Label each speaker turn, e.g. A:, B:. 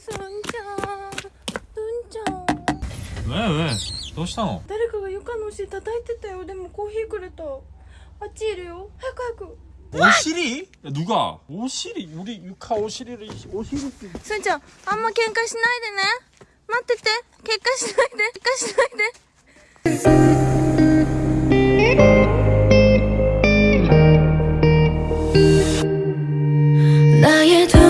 A: すんちゃんうんちゃん
B: ええどうしたの？
A: 誰かが床のお叩いてたよ。でもコーヒーくれた。あっちいるよ。早く早く。
B: 오시 리? 누 가? 오시 리? 우리 유카 오시리를 오시리
A: 순정 엄마 갱가 신나야 되네맞て대갱가 신나야 돼 갱가 신나야 돼